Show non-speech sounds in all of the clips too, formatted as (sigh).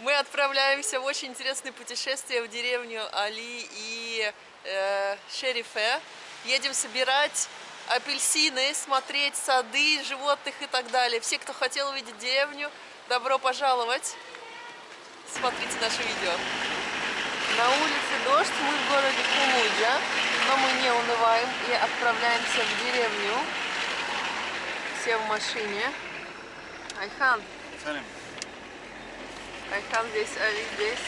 Мы отправляемся в очень интересное путешествие в деревню Али и э, Шерифе. Едем собирать апельсины, смотреть сады, животных и так далее. Все, кто хотел увидеть деревню, добро пожаловать. Смотрите наше видео. На улице дождь, мы в городе Кумуджа, но мы не унываем и отправляемся в деревню. Все в машине. Айхан. Салим. Айхан здесь, Али здесь,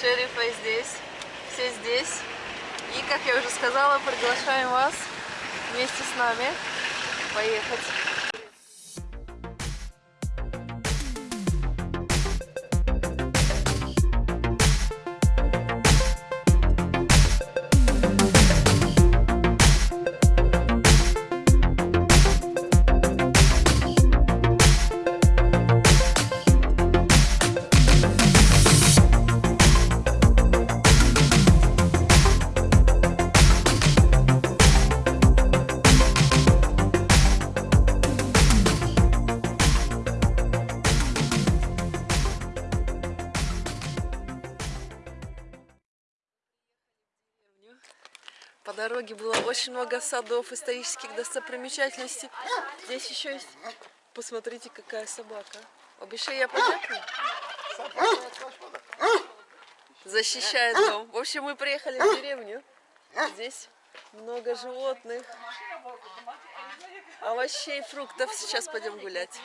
Шерифа здесь, все здесь. И, как я уже сказала, приглашаем вас вместе с нами поехать. По дороге было очень много садов, исторических достопримечательностей. Здесь еще есть... Посмотрите, какая собака. Обещаю, я подякну. Защищает дом. В общем, мы приехали в деревню. Здесь много животных, овощей, фруктов. Сейчас пойдем гулять.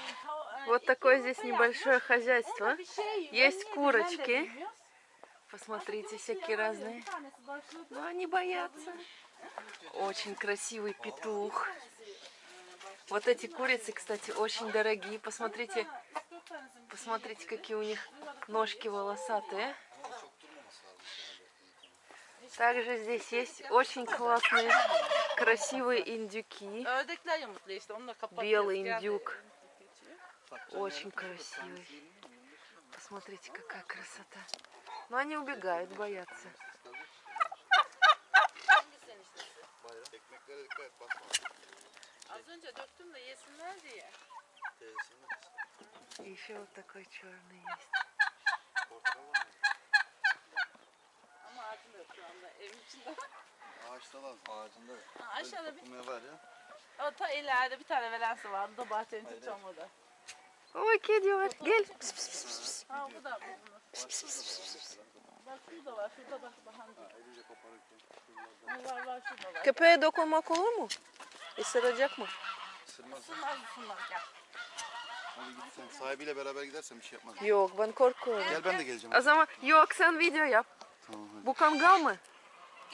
Вот такое здесь небольшое хозяйство. Есть курочки. Посмотрите, всякие разные. Но они боятся. Очень красивый петух. Вот эти курицы, кстати, очень дорогие. Посмотрите, посмотрите, какие у них ножки волосатые. Также здесь есть очень классные, красивые индюки. Белый индюк. Очень красивый. Посмотрите, какая красота. Но они убегают, боятся. Ekmeklere dikkat et basma. Az önce döktüm de yesinler diye. И еще вот такой черный есть. Portakal var mı? Ama ağacım yok şu anda evin içinde. Ağaçta var. Ağacında. Ha, aşağıda bir, Dokunmaya var ya. o ta ileride bir tane velensi vardı da bahçenin hiç olmadı. Ой, кеди var. Gel. Pis, pis, pis, pis. Ha bu da Bak şurada var, şurada bak bahan. Elince koparırken. Ha, var var şurada var. Köpeğe dokunmak olur mu? Isıracak mı? Isırmaz. Isınmaz ısınmaz gel. Hadi git sen. Sahibiyle beraber gidersen bir şey yapmaz. Yok ben korkuyorum. Gel ben de geleceğim. O zaman yok sen video yap. Tamam hadi. Bu kangal mı?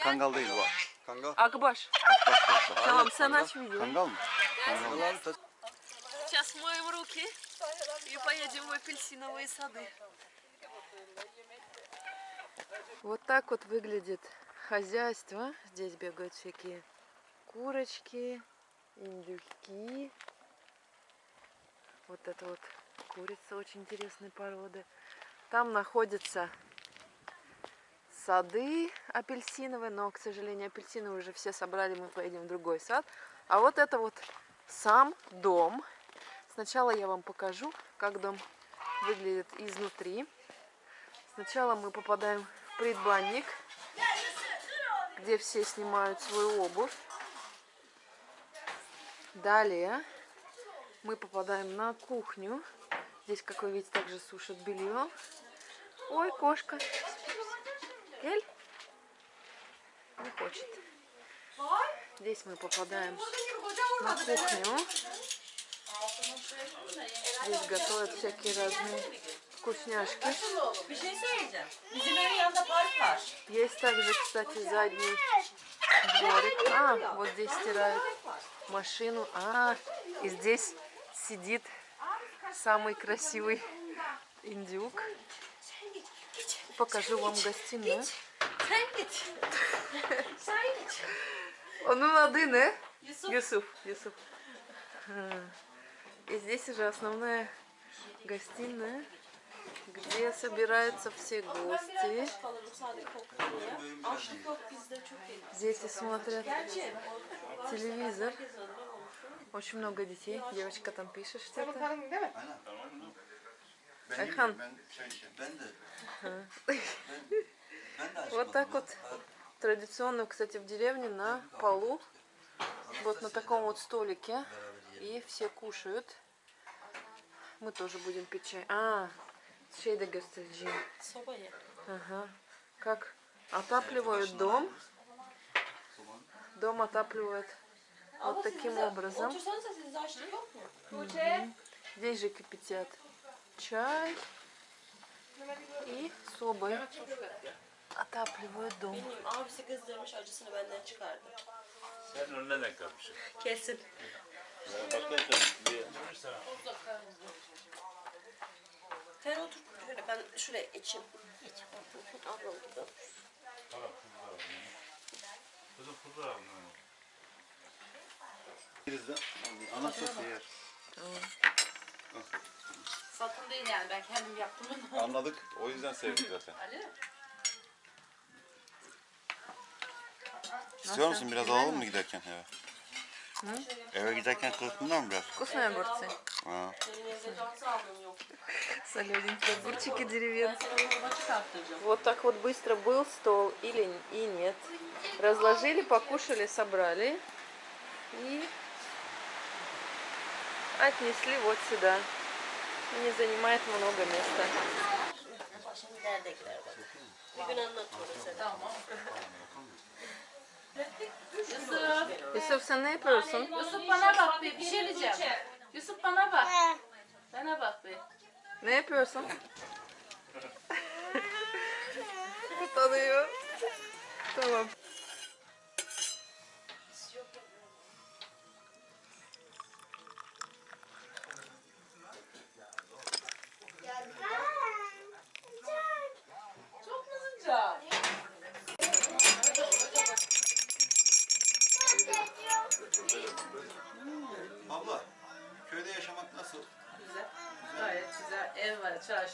Kangal değil bu. Kangal. Akbaş. Tamam sen aç videoyu. Kangal mı? Kangal. Сейчас моем руки и поедем в апельсиновые сады. Вот так вот выглядит хозяйство. Здесь бегают всякие курочки, индюки. Вот это вот курица очень интересной породы. Там находятся сады апельсиновые, но, к сожалению, апельсины уже все собрали, мы поедем в другой сад. А вот это вот сам дом. Сначала я вам покажу, как дом выглядит изнутри. Сначала мы попадаем в предбанник, где все снимают свою обувь. Далее мы попадаем на кухню. Здесь, как вы видите, также сушат белье. Ой, кошка. Эль? Не хочет. Здесь мы попадаем на кухню. Здесь готовят всякие разные вкусняшки. Есть также, кстати, задний дворик. А, вот здесь стирают машину. А, и здесь сидит самый красивый индюк. Покажу вам гостиную. Adı ne? Yusuf. Юсуф. Юсуф. И здесь уже основная гостиная, где собираются все гости. Дети смотрят телевизор. Очень много детей. Девочка там пишет что-то. Açmadım. Вот так вот традиционно, кстати, в деревне на полу, вот на таком вот столике, и все кушают. Мы тоже будем пить чай. А, şey de göstereceğim. Soba. Ага. Как отапливают дом. Дом отапливают вот таким образом. Здесь же кипятят чай и собой отапливают дом. Çıkardı. Sen otur şöyle ben şuraya içeyim. İç. Ablam burada. Tamam kuzu alın. Kızım kuzu alın. Giriz de anasız yer. Tamam. Satın değil yani ben kendim yaptım. Anladık. O yüzden sevdik zaten. Ali. İstiyor musun biraz alalım mı giderken eve? Hı? Eve giderken kılıkmıyor mu biraz? Kılıkmıyor mu burası? Yok. Солененькие огурчики деревенские. Вот так вот быстро был стол или и нет. Разложили, покушали, собрали и отнесли вот сюда. Не занимает много места. Yusuf. Sen ne yapıyorsun? Yusuf bana bak bir şey diyeceğim. Yusuf bana bak. Bana bak bir. Ne yapıyorsun? (laughs) Utanıyor. Tamam.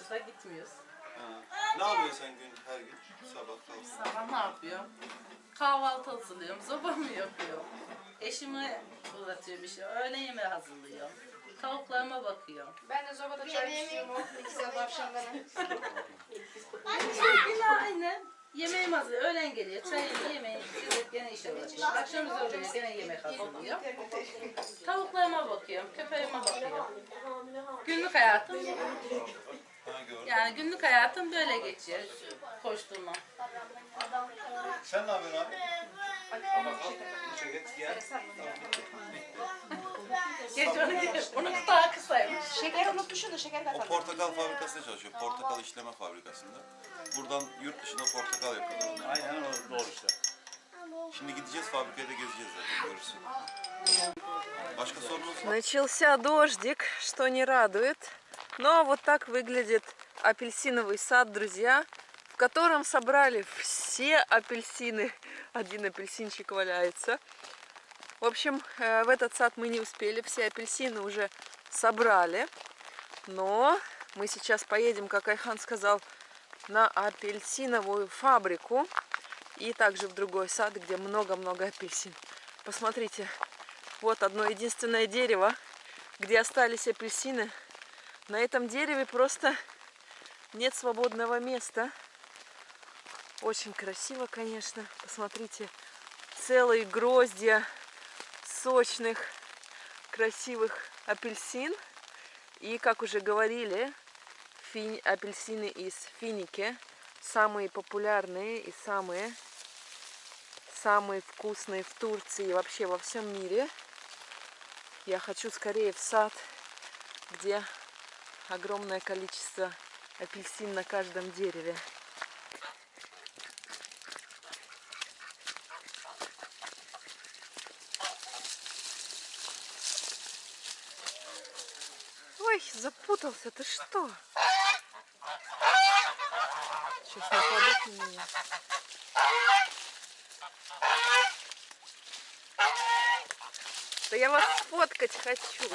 Çarşıda gitmiyoruz. Ha. Ne yapıyorsun sen gün her gün? Sabah kalk. Sabah ne yapıyorum? Kahvaltı hazırlıyorum. Sobamı yapıyorum. Eşime uğratıyorum bir şey. Öğle yemeği hazırlıyorum. Tavuklarıma bakıyorum. Ben de sobada çay içiyorum o iki sabah akşamları. Yine aynı. Yemeğim hazır. Öğlen geliyor. Çayımı yemeği. Gidip gene işe uğraşıyorum. Akşam üzeri geliyor. Gene yemek hazırlıyorum. Tavuklarıma bakıyorum. Köpeğime bakıyorum. Günlük hayatım. Yani günlük hayatım böyle geçiyor. Koşturma. Sen ne yapıyorsun abi? Çeket gel. Geç onu geç. Onun daha kısaymış. Şeker unutmuşsun da şeker O katalım. portakal fabrikasında çalışıyor. Portakal işleme fabrikasında. Buradan yurt dışında portakal yapıyorlar. onlar. Aynen o doğru işte. Şimdi gideceğiz fabrikaya da gezeceğiz zaten görürsün. Başka sorunuz var? Начался дождик, что не радует. Но вот так выглядит апельсиновый сад, друзья, в котором собрали все апельсины. Один апельсинчик валяется. В общем, э, в этот сад мы не успели, все апельсины уже собрали. Но мы сейчас поедем, как Айхан сказал, на апельсиновую фабрику. И также в другой сад, где много-много апельсин. Посмотрите, вот одно единственное дерево, где остались апельсины. На этом дереве просто нет свободного места. Очень красиво, конечно. Посмотрите, целые гроздья сочных, красивых апельсин. И, как уже говорили, фини- апельсины из финики самые популярные и самые самые вкусные в Турции и вообще во всем мире. Я хочу скорее в сад, где огромное количество апельсин на каждом дереве. Ой, запутался, ты что? Сейчас нападут на меня. Да я вас сфоткать хочу.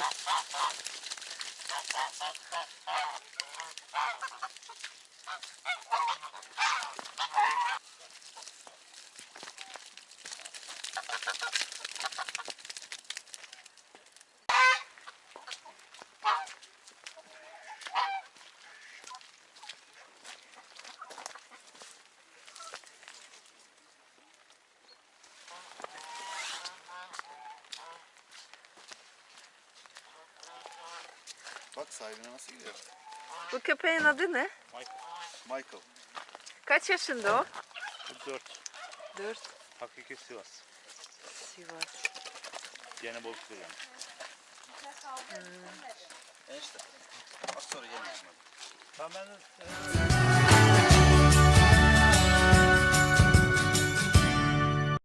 Bak sahibine nasıl gidiyor. Bu köpeğin adı ne? Michael. Kaç yaşında o? Dört. 4. Hakiki Sivas. Sivas. Gene bozuktur yani. Enişte. Az sonra gelin. Tamam ben